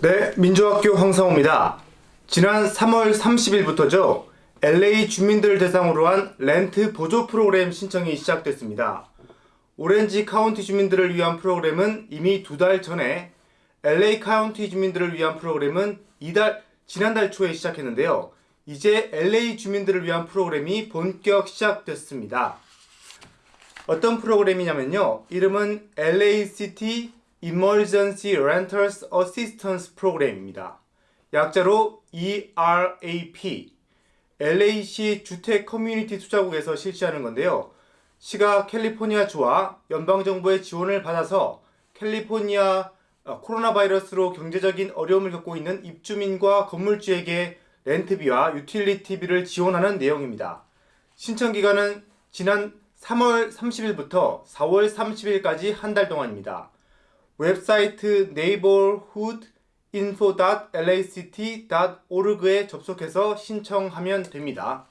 네, 민족학교 황성호입니다. 지난 3월 30일부터죠. LA 주민들을 대상으로 한 렌트 보조 프로그램 신청이 시작됐습니다. 오렌지 카운티 주민들을 위한 프로그램은 이미 두 달 전에 LA 카운티 주민들을 위한 프로그램은 이달 지난달 초에 시작했는데요. 이제 LA 주민들을 위한 프로그램이 본격 시작됐습니다. 어떤 프로그램이냐면요. 이름은 LA City Emergency Renters Assistance Program입니다. 약자로 ERAP. LA시 주택 커뮤니티 투자국에서 실시하는 건데요. 시가 캘리포니아주와 연방정부의 지원을 받아서 캘리포니아 어, 코로나 바이러스로 경제적인 어려움을 겪고 있는 입주민과 건물주에게 렌트비와 유틸리티비를 지원하는 내용입니다. 신청 기간은 지난 3월 30일부터 4월 30일까지 한 달 동안입니다. 웹사이트 neighborhoodinfo.lact.org에 접속해서 신청하면 됩니다.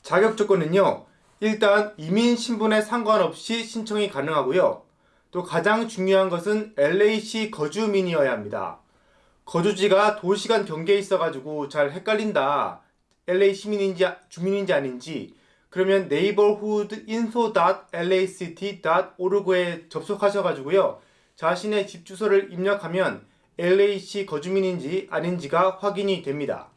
자격 조건은요. 일단 이민 신분에 상관없이 신청이 가능하고요. 또 가장 중요한 것은 LA시 거주민이어야 합니다. 거주지가 도시 간 경계에 있어가지고 잘 헷갈린다. LA 시민인지 주민인지 아닌지 그러면 neighborhoodinfo.lact.org에 접속하셔가지고요. 자신의 집 주소를 입력하면 LA시 거주민인지 아닌지가 확인이 됩니다.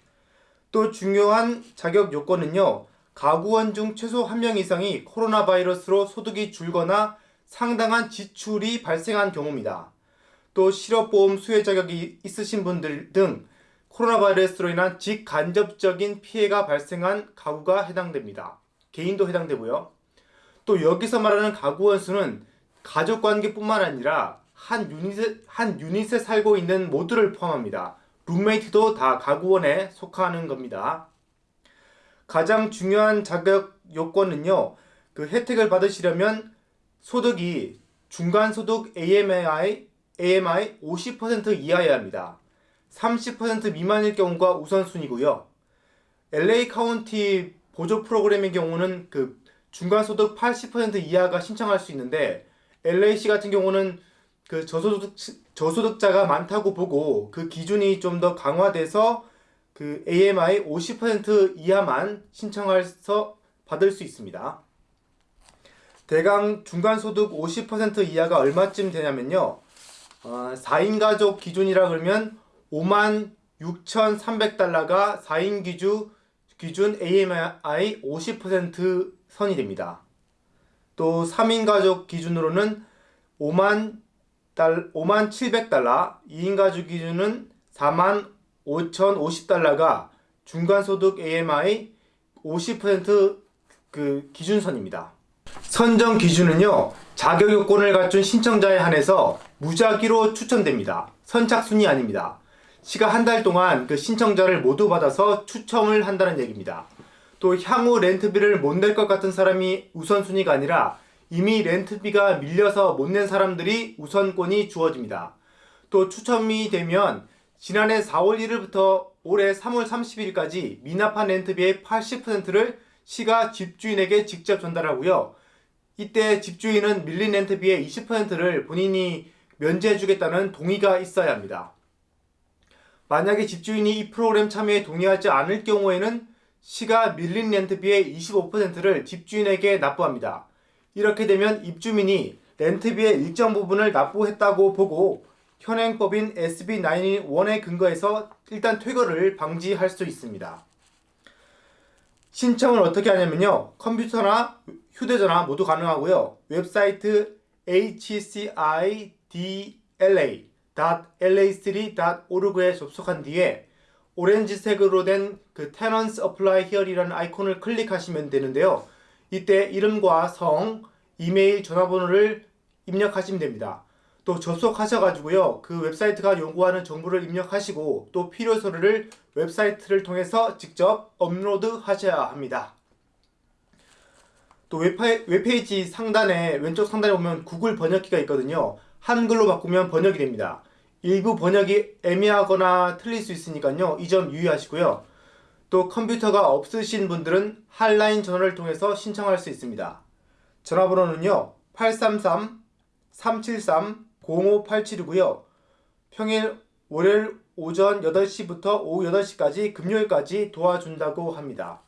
또 중요한 자격 요건은요. 가구원 중 최소 1명 이상이 코로나 바이러스로 소득이 줄거나 상당한 지출이 발생한 경우입니다. 또 실업보험 수혜 자격이 있으신 분들 등 코로나 바이러스로 인한 직간접적인 피해가 발생한 가구가 해당됩니다. 개인도 해당되고요. 또 여기서 말하는 가구 원 수는 가족 관계뿐만 아니라 한 유닛에, 한 유닛에 살고 있는 모두를 포함합니다. 룸메이트도 다 가구원에 속하는 겁니다. 가장 중요한 자격 요건은요. 그 혜택을 받으시려면 소득이 중간소득 AMI, AMI 50% 이하여야 합니다. 30% 미만일 경우가 우선순위고요. LA 카운티 보조 프로그램의 경우는 그 중간소득 80% 이하가 신청할 수 있는데 LAC 같은 경우는 그 저소득 저소득자가 많다고 보고 그 기준이 좀 더 강화돼서 그 AMI 50% 이하만 신청해서 받을 수 있습니다. 대강 중간소득 50% 이하가 얼마쯤 되냐면요. 어, 4인 가족 기준이라 그러면 5만 6,300달러가 4인 기준 기준 AMI 50% 선이 됩니다. 또 3인 가족 기준으로는 5만 달 5만 700달러, 2인 가족 기준은 4만 5,050달러가 중간소득 AMI 50%그 기준선입니다. 선정 기준은요. 자격 요건을 갖춘 신청자에 한해서 무작위로 추천됩니다. 선착순이 아닙니다. 시가 한 달 동안 그 신청자를 모두 받아서 추첨을 한다는 얘기입니다. 또 향후 렌트비를 못 낼 것 같은 사람이 우선순위가 아니라 이미 렌트비가 밀려서 못 낸 사람들이 우선권이 주어집니다. 또 추첨이 되면 지난해 4월 1일부터 올해 3월 30일까지 미납한 렌트비의 80%를 시가 집주인에게 직접 전달하고요. 이때 집주인은 밀린 렌트비의 20%를 본인이 면제해주겠다는 동의가 있어야 합니다. 만약에 집주인이 이 프로그램 참여에 동의하지 않을 경우에는 시가 밀린 렌트비의 25%를 집주인에게 납부합니다. 이렇게 되면 입주민이 렌트비의 일정 부분을 납부했다고 보고 현행법인 SB91에 근거해서 일단 퇴거를 방지할 수 있습니다. 신청을 어떻게 하냐면요. 컴퓨터나 휴대전화 모두 가능하고요. 웹사이트 hcidla la3.org에 접속한 뒤에 오렌지색으로 된 그 Tenants Apply Here이라는 아이콘을 클릭하시면 되는데요. 이때 이름과 성, 이메일, 전화번호를 입력하시면 됩니다. 또 접속하셔가지고요. 그 웹사이트가 요구하는 정보를 입력하시고 또 필요 서류를 웹사이트를 통해서 직접 업로드 하셔야 합니다. 또 웹페이지 상단에 왼쪽 상단에 보면 구글 번역기가 있거든요. 한글로 바꾸면 번역이 됩니다. 일부 번역이 애매하거나 틀릴 수 있으니까요. 이 점 유의하시고요. 또 컴퓨터가 없으신 분들은 핫라인 전화를 통해서 신청할 수 있습니다. 전화번호는요. 833-373-0587이고요. 평일 월요일 오전 8시부터 오후 8시까지 금요일까지 도와준다고 합니다.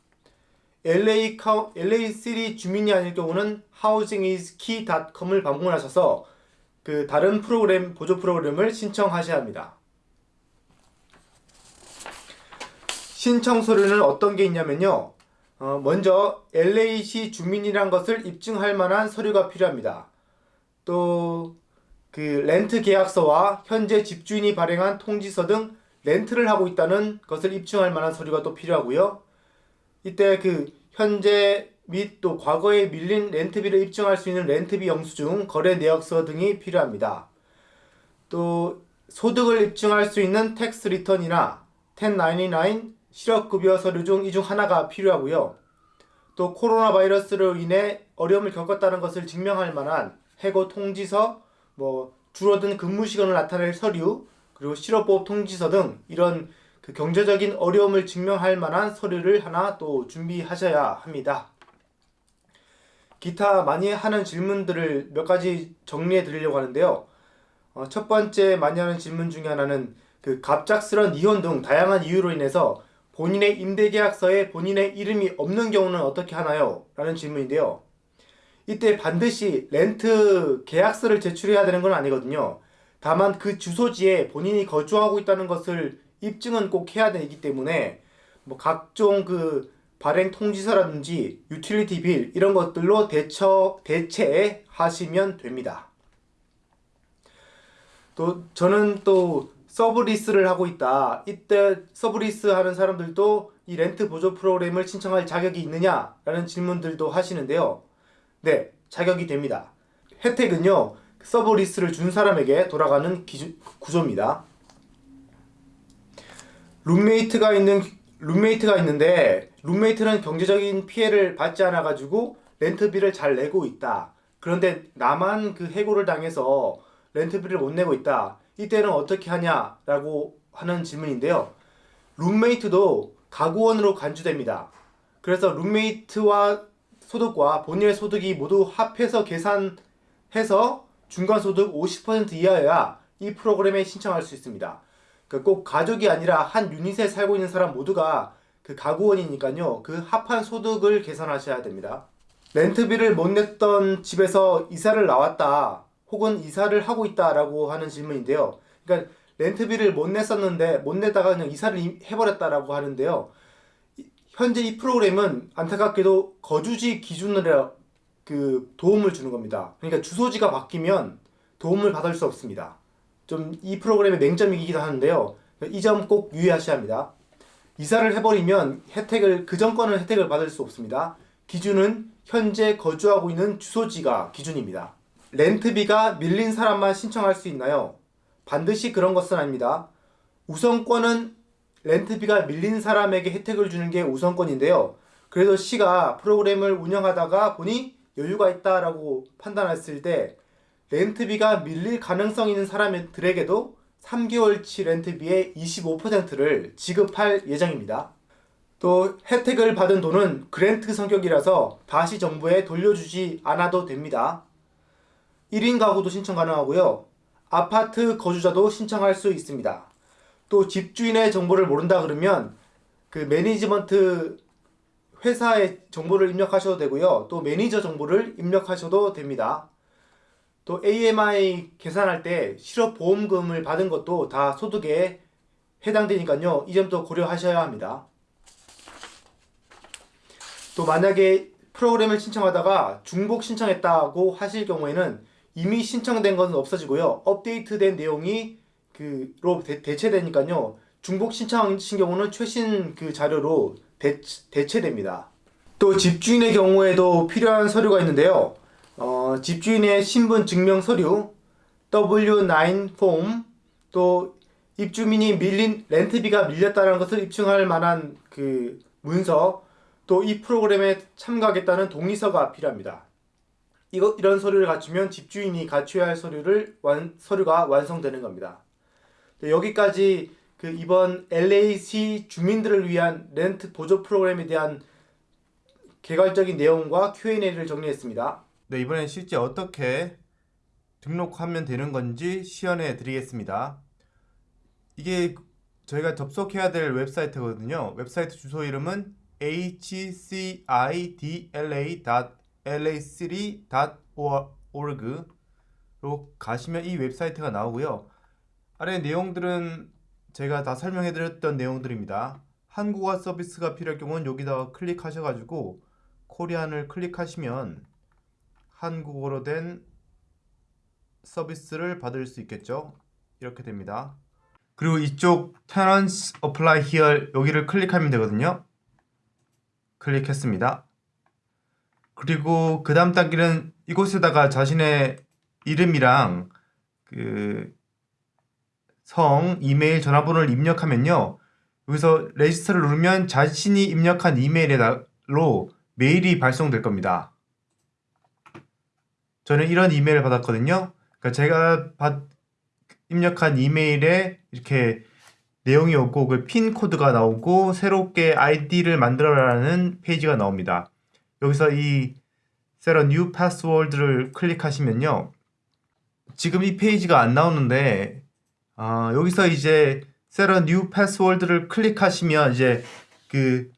LA LA 시리 주민이 아닐 경우는 housingiskey.com을 방문하셔서 그 다른 프로그램 보조 프로그램을 신청하셔야 합니다. 신청 서류는 어떤 게 있냐면요. 어, 먼저 LA시 주민이란 것을 입증할 만한 서류가 필요합니다. 또 그 렌트 계약서와 현재 집주인이 발행한 통지서 등 렌트를 하고 있다는 것을 입증할 만한 서류가 또 필요하고요. 이때 그 현재 및 또 과거에 밀린 렌트비를 입증할 수 있는 렌트비 영수증, 거래 내역서 등이 필요합니다. 또 소득을 입증할 수 있는 tax return이나 1099 실업급여 서류 중 이 중 하나가 필요하고요. 또 코로나 바이러스로 인해 어려움을 겪었다는 것을 증명할 만한 해고 통지서, 뭐 줄어든 근무 시간을 나타낼 서류, 그리고 실업보험 통지서 등 이런 그 경제적인 어려움을 증명할 만한 서류를 하나 또 준비하셔야 합니다. 기타 많이 하는 질문들을 몇 가지 정리해 드리려고 하는데요. 어, 첫 번째 많이 하는 질문 중에 하나는 그 갑작스런 이혼 등 다양한 이유로 인해서 본인의 임대계약서에 본인의 이름이 없는 경우는 어떻게 하나요? 라는 질문인데요. 이때 반드시 렌트 계약서를 제출해야 되는 건 아니거든요. 다만 그 주소지에 본인이 거주하고 있다는 것을 입증은 꼭 해야 되기 때문에 뭐 각종 그 발행 통지서라든지 utility bill 이런 것들로 대처 대체하시면 됩니다. 또 저는 또 sublease를 하고 있다. 이때 sublease 하는 사람들도 이 렌트 보조 프로그램을 신청할 자격이 있느냐 라는 질문들도 하시는데요. 네, 자격이 됩니다. 혜택은요. sublease를 준 사람에게 돌아가는 기주, 구조입니다. 룸메이트가 있는 룸메이트가 있는데 룸메이트는 경제적인 피해를 받지 않아 가지고 렌트비를 잘 내고 있다. 그런데 나만 그 해고를 당해서 렌트비를 못 내고 있다. 이때는 어떻게 하냐 라고 하는 질문인데요. 룸메이트도 가구원으로 간주됩니다. 그래서 룸메이트와 소득과 본인의 소득이 모두 합해서 계산해서 중간소득 50% 이하여야 이 프로그램에 신청할 수 있습니다. 그 꼭 가족이 아니라 한 유닛에 살고 있는 사람 모두가 그 가구원이니까요. 그 합한 소득을 계산하셔야 됩니다. 렌트비를 못 냈던 집에서 이사를 나왔다. 혹은 이사를 하고 있다 라고 하는 질문인데요. 그러니까 렌트비를 못 냈었는데 못 내다가 그냥 이사를 해버렸다라고 하는데요. 현재 이 프로그램은 안타깝게도 거주지 기준으로 그 도움을 주는 겁니다. 그러니까 주소지가 바뀌면 도움을 받을 수 없습니다. 좀 이 프로그램의 맹점이기도 하는데요. 이 점 꼭 유의하셔야 합니다. 이사를 해버리면 혜택을 그 전권은 혜택을 받을 수 없습니다. 기준은 현재 거주하고 있는 주소지가 기준입니다. 렌트비가 밀린 사람만 신청할 수 있나요? 반드시 그런 것은 아닙니다. 우선권은 렌트비가 밀린 사람에게 혜택을 주는 게 우선권인데요. 그래서 시가 프로그램을 운영하다가 보니 여유가 있다라고 판단했을 때 렌트비가 밀릴 가능성 있는 사람들에게도 3개월치 렌트비의 25%를 지급할 예정입니다. 또 혜택을 받은 돈은 grant 성격이라서 다시 정부에 돌려주지 않아도 됩니다. 1인 가구도 신청 가능하고요. 아파트 거주자도 신청할 수 있습니다. 또 집주인의 정보를 모른다 그러면 그 management 회사의 정보를 입력하셔도 되고요. 또 매니저 정보를 입력하셔도 됩니다. 또 AMI 계산할 때 실업보험금을 받은 것도 다 소득에 해당되니까요. 이 점도 고려하셔야 합니다. 또 만약에 프로그램을 신청하다가 중복 신청했다고 하실 경우에는 이미 신청된 것은 없어지고요. 업데이트된 내용이 그로 대체되니까요. 중복 신청하신 경우는 최신 그 자료로 대, 대체됩니다. 또 집주인의 경우에도 필요한 서류가 있는데요. 어, 집주인의 신분 증명 서류, W9 폼, 또 입주민이 밀린 렌트비가 밀렸다는 것을 입증할 만한 그 문서, 또 이 프로그램에 참가하겠다는 동의서가 필요합니다. 이거 이런 서류를 갖추면 집주인이 갖춰야 할 서류를 완 서류가 완성되는 겁니다. 네, 여기까지 그 이번 LAC 주민들을 위한 렌트 보조 프로그램에 대한 개괄적인 내용과 Q&A를 정리했습니다. 네, 이번엔 실제 어떻게 등록하면 되는 건지 시연해 드리겠습니다. 이게 저희가 접속해야 될 웹사이트거든요. 웹사이트 주소 이름은 hcidla.la3.org로 가시면 이 웹사이트가 나오고요. 아래 내용들은 제가 다 설명해 드렸던 내용들입니다. 한국어 서비스가 필요할 경우는 여기다가 클릭하셔가지고 코리안을 클릭하시면 한국어로 된 서비스를 받을 수 있겠죠. 이렇게 됩니다. 그리고 이쪽 Tenants Apply Here 여기를 클릭하면 되거든요. 클릭했습니다. 그리고 그 다음 단계는 이곳에다가 자신의 이름이랑 그 성, 이메일, 전화번호를 입력하면요. 여기서 register를 누르면 자신이 입력한 이메일로 메일이 발송될 겁니다. 저는 이런 이메일을 받았거든요. 그러니까 제가 받, 입력한 이메일에 이렇게 내용이 오고 그 PIN code가 나오고 새롭게 아이디를 만들어라는 페이지가 나옵니다. 여기서 이 set a new password를 클릭하시면요. 지금 이 페이지가 안 나오는데 어, 여기서 이제 set a new password를 클릭하시면 이제 그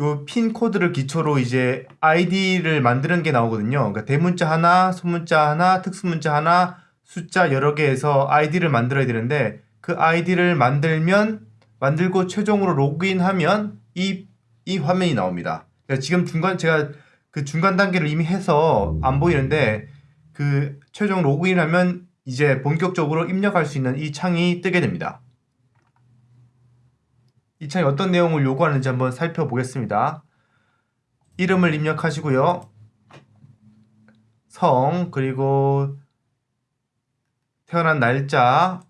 요 PIN code를 기초로 이제 아이디를 만드는 게 나오거든요. 그러니까 대문자 하나, 소문자 하나, 특수문자 하나, 숫자 여러 개에서 아이디를 만들어야 되는데 그 아이디를 만들면 만들고 최종으로 로그인하면 이, 이 화면이 나옵니다. 그러니까 지금 중간 제가 그 중간 단계를 이미 해서 안 보이는데 그 최종 로그인하면 이제 본격적으로 입력할 수 있는 이 창이 뜨게 됩니다. 이 창이 어떤 내용을 요구하는지 한번 살펴보겠습니다. 이름을 입력하시고요. 성, 그리고 태어난 날짜,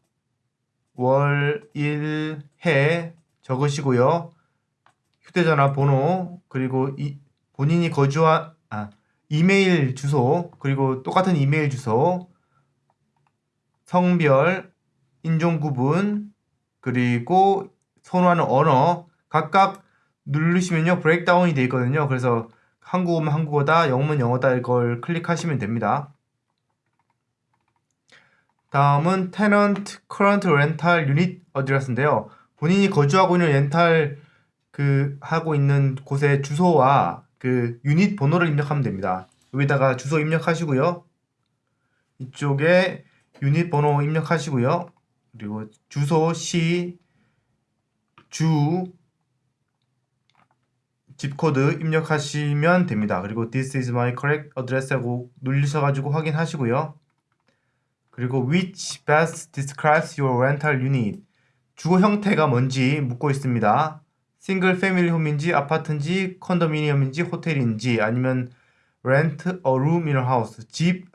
월, 일, 해 적으시고요. 휴대전화 번호, 그리고 이, 본인이 거주한, 아, 이메일 주소, 그리고 똑같은 이메일 주소, 성별, 인종 구분, 그리고 선호하는 언어 각각 누르시면요 브레이크다운이 되어 있거든요. 그래서 한국어면 한국어다 영어면 영어다 이걸 클릭하시면 됩니다. 다음은 tenant current rental unit address인데요? 본인이 거주하고 있는 렌탈 그 하고 있는 곳의 주소와 그 유닛 번호를 입력하면 됩니다. 여기다가 주소 입력하시고요. 이쪽에 유닛 번호 입력하시고요. 그리고 주소, 시, 주, 집코드 입력하시면 됩니다. 그리고 This is my correct address 하고 눌리셔가지고 확인하시고요. 그리고 Which best describes your rental unit 주거 형태가 뭔지 묻고 있습니다. 싱글 패밀리 홈인지 아파트인지 컨도미니엄인지 호텔인지 아니면 rent a room in a house 집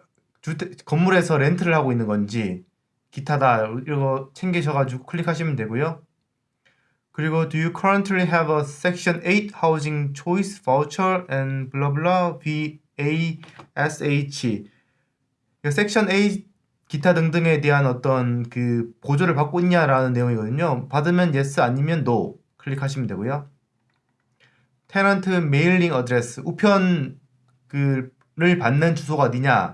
주택 건물에서 렌트를 하고 있는 건지 기타다 이거 챙기셔가지고 클릭하시면 되고요. 그리고 Do you currently have a Section 8 Housing Choice Voucher and blah blah VASH 섹션 8 기타 등등에 대한 어떤 그 보조를 받고 있냐라는 내용이거든요. 받으면 yes 아니면 no 클릭하시면 되고요. Tenant mailing address 우편 그를 받는 주소가 어디냐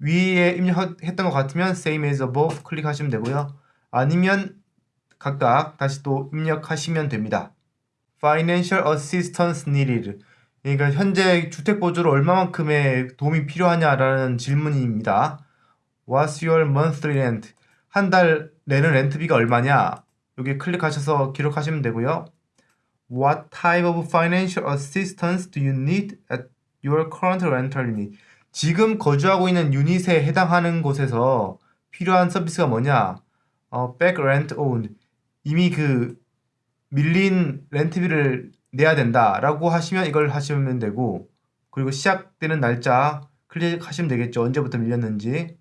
위에 입력했던 것 같으면 same as above 클릭하시면 되고요. 아니면 각각 다시 또 입력하시면 됩니다. Financial assistance needed 그러니까 현재 주택보조로 얼마만큼의 도움이 필요하냐라는 질문입니다. What's your monthly rent? 한 달 내는 렌트비가 얼마냐? 여기 클릭하셔서 기록하시면 되고요. What type of financial assistance do you need at your current rental unit? 지금 거주하고 있는 유닛에 해당하는 곳에서 필요한 서비스가 뭐냐? 어, back rent owned. 이미 그 밀린 렌트비를 내야 된다라고 하시면 이걸 하시면 되고 그리고 시작되는 날짜 클릭하시면 되겠죠. 언제부터 밀렸는지.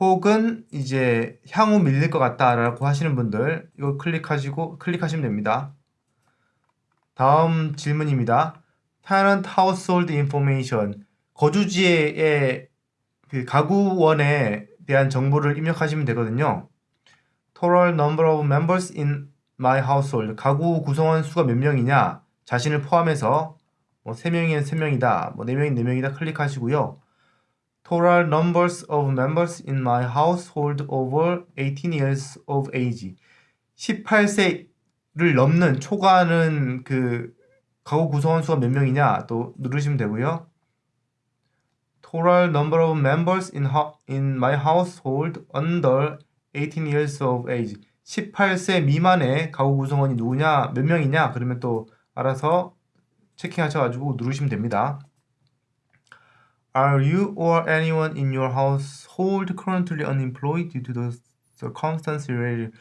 혹은 이제 향후 밀릴 것 같다라고 하시는 분들 이거 클릭하시고 클릭하시면 됩니다. 다음 질문입니다. Tenant Household Information 거주지의 그 가구원에 대한 정보를 입력하시면 되거든요. Total number of members in my household 가구 구성원 수가 몇 명이냐 자신을 포함해서 뭐 3명이면 3명이다 뭐 4명이면 4명이다 클릭하시고요. total numbers of members in my household over 18 years of age. 18세를 넘는 초과하는 그 가구 구성원 수가 몇 명이냐 또 누르시면 되고요. Total number of members in, in my household under 18 years of age. 18세 미만의 가구 구성원이 누구냐, 몇 명이냐, 그러면 또 알아서 체킹하셔가지고 누르시면 됩니다. Are you or anyone in your household currently unemployed due to the circumstances related?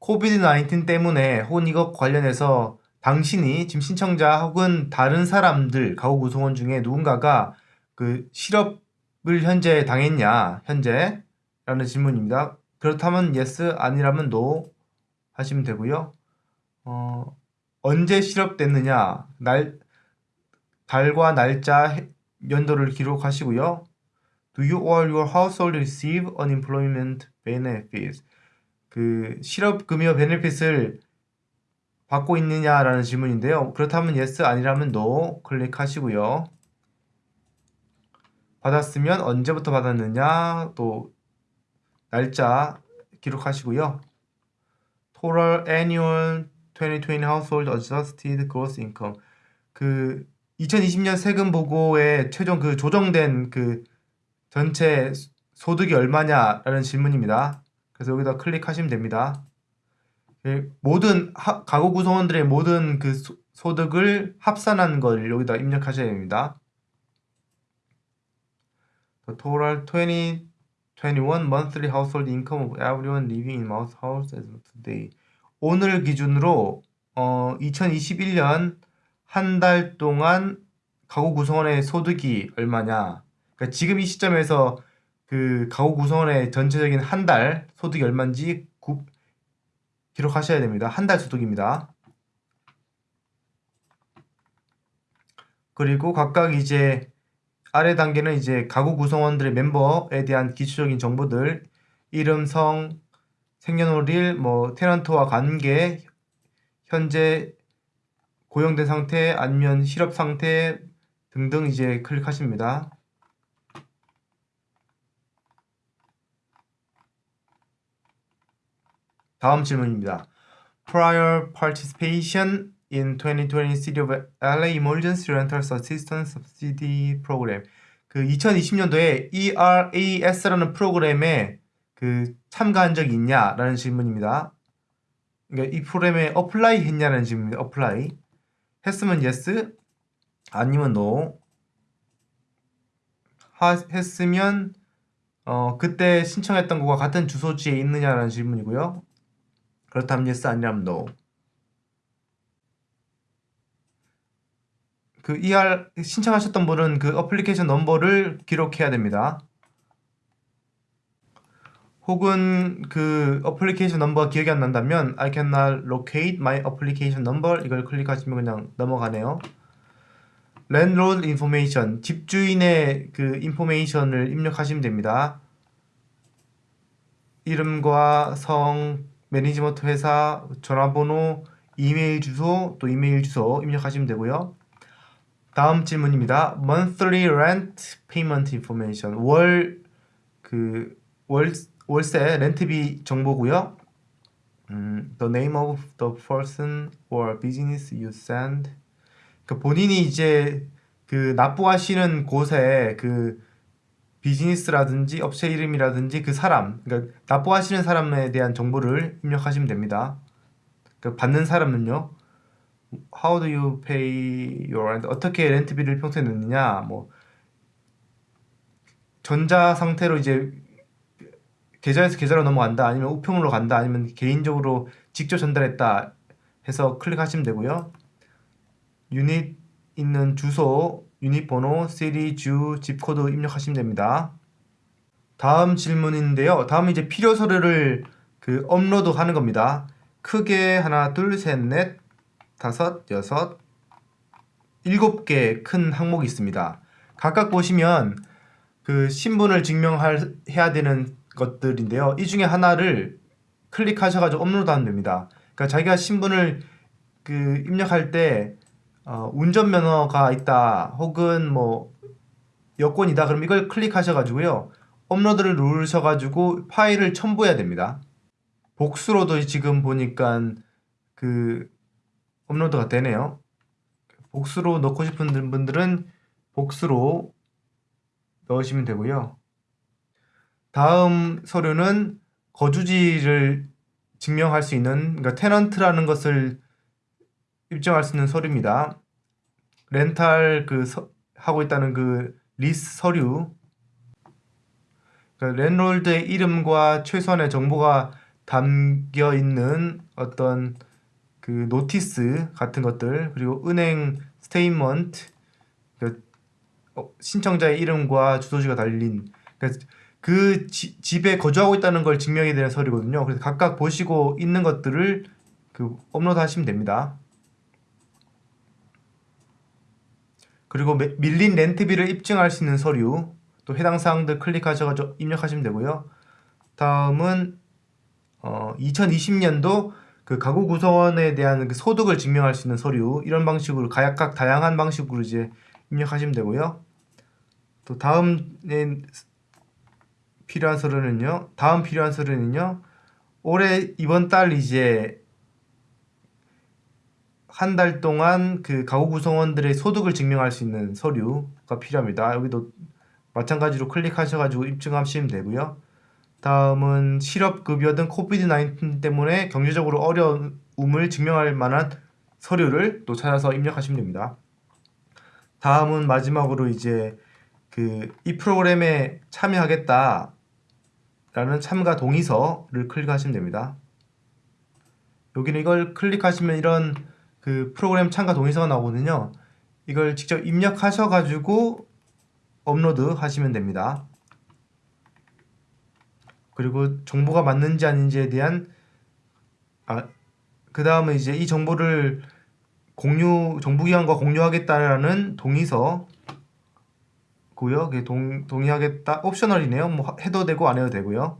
COVID-19 때문에 혹은 이것 관련해서 당신이 지금 신청자 혹은 다른 사람들 가구 구성원 중에 누군가가 그 실업을 현재 당했냐 현재 라는 질문입니다. 그렇다면 yes 아니라면 no 하시면 되고요. 어, 언제 실업됐느냐 날 달과 날짜 연도를 기록하시고요. Do you or your household receive unemployment benefits? 그 실업급여 베네핏을 받고 있느냐라는 질문인데요. 그렇다면 yes 아니라면 no 클릭하시고요. 받았으면 언제부터 받았느냐 또 날짜 기록하시고요. Total Annual 2020 Household Adjusted Gross Income 그 2020년 세금 보고에 최종 그 조정된 그 전체 소득이 얼마냐라는 질문입니다. 그래서 여기다 클릭하시면 됩니다. 예, 모든 하, 가구 구성원들의 모든 그 소, 소득을 합산한 걸 여기다 입력하셔야 됩니다. 그 Total 20 21 monthly household income of everyone living in mouse house as of today. 오늘 기준으로 어, 2021년 한 달 동안 가구 구성원의 소득이 얼마냐. 그러니까 지금 이 시점에서 그 가구 구성원의 전체적인 한 달 소득이 얼마인지 구, 기록하셔야 됩니다. 한 달 소득입니다. 그리고 각각 이제 아래 단계는 이제 가구 구성원들의 멤버에 대한 기초적인 정보들 이름, 성, 생년월일, 뭐 테넌트와 관계, 현재 고용된 상태 아니면 실업 상태 등등 이제 클릭하십니다. 다음 질문입니다. Prior participation in 2020 City of LA Emergency Rental Assistance Subsidy Program. 그 2020년도에 ERAS라는 프로그램에 그 참가한 적이 있냐라는 질문입니다. 그러니까 이 프로그램에 apply 했냐는 질문입니다. apply. 했으면 yes, 아니면 no. 하, 했으면 어, 그때 신청했던 것과 같은 주소지에 있느냐라는 질문이고요. 그렇다면 yes, 아니라면 no. 그 ER 신청하셨던 분은 그 application number를 기록해야 됩니다. 혹은 그 application number가 기억이 안 난다면 I cannot locate my application number 이걸 클릭하시면 그냥 넘어가네요. landlord information 집주인의 그 information을 입력하시면 됩니다. 이름과 성, 매니지먼트 회사, 전화번호, 이메일 주소, 또 이메일 주소 입력하시면 되고요. 다음 질문입니다. monthly rent payment information 월 그 월 월세 렌트비 정보고요. 음, the name of the person or business you send. 그 본인이 이제 그 납부하시는 곳에 그 비즈니스라든지 업체 이름이라든지 그 사람, 그러니까 납부하시는 사람에 대한 정보를 입력하시면 됩니다. 그 받는 사람은요. How do you pay your rent? 어떻게 렌트비를 평소에 넣느냐? 뭐 전자 상태로 이제 계좌에서 계좌로 넘어간다 아니면 우편물로 간다 아니면 개인적으로 직접 전달했다 해서 클릭하시면 되고요. 유닛 있는 주소, 유닛 번호, city, 주, zip code 입력하시면 됩니다. 다음 질문인데요. 다음은 이제 필요 서류를 그 업로드 하는 겁니다. 크게 하나, 둘, 셋, 넷, 다섯, 여섯, 일곱 개 큰 항목이 있습니다 각각 보시면 그 신분을 증명해야 되는 것들인데요. 이 중에 하나를 클릭하셔가지고 업로드하면 됩니다. 그러니까 자기가 신분을 그 입력할 때 어, 운전면허가 있다 혹은 뭐 여건이다. 그럼 이걸 클릭하셔가지고요. 업로드를 누르셔가지고 파일을 첨부해야 됩니다. 복수로도 지금 보니까 그 업로드가 되네요. 복수로 넣고 싶은 분들은 복수로 넣으시면 되고요. 다음 서류는 거주지를 증명할 수 있는 그러니까 tenant라는 것을 입증할 수 있는 서류입니다. rental 그 서- 하고 있다는 그 리스 서류 그러니까 landlord의 이름과 최소한의 정보가 담겨 있는 어떤 그 notice 같은 것들 그리고 은행 statement 그 어, 신청자의 이름과 주소지가 달린 그러니까 그 지- 집에 거주하고 있다는 걸 증명해야 되는 서류거든요. 그래서 각각 보시고 있는 것들을 그 업로드 하시면 됩니다. 그리고 매- 밀린 렌트비를 입증할 수 있는 서류 또 해당 사항들 클릭하셔서 입력하시면 되고요. 다음은 어, 2020년도 그 가구 구성원에 대한 그 소득을 증명할 수 있는 서류 이런 방식으로 각각 다양한 방식으로 이제 입력하시면 되고요. 또 다음에 필요한 서류는요. 다음 필요한 서류는요. 올해 이번 달 이제 한 달 동안 그 가구 구성원들의 소득을 증명할 수 있는 서류가 필요합니다. 여기도 마찬가지로 클릭하셔가지고 입증하시면 되고요. 다음은 실업급여 등 코비드 19 때문에 경제적으로 어려움을 증명할 만한 서류를 또 찾아서 입력하시면 됩니다. 다음은 마지막으로 이제 그 이 프로그램에 참여하겠다 라는 참가 동의서를 클릭하시면 됩니다. 여기는 이걸 클릭하시면 이런 그 프로그램 참가 동의서가 나오거든요. 이걸 직접 입력하셔가지고 업로드 하시면 됩니다. 그리고 정보가 맞는지 아닌지에 대한 아, 그 다음에 이제 이 정보를 공유 정부기관과 공유하겠다라는 동의서 고요. 동, 동의하겠다 옵셔널이네요. 뭐 해도 되고 안 해도 되고요.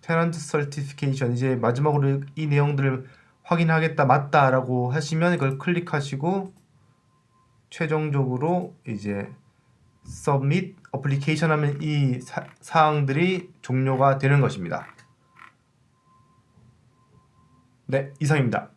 테넌트 설티피케이션 이제 마지막으로 이 내용들을 확인하겠다 맞다라고 하시면 이걸 클릭하시고 최종적으로 이제 submit application 하면 이 사, 사항들이 종료가 되는 것입니다. 네, 이상입니다.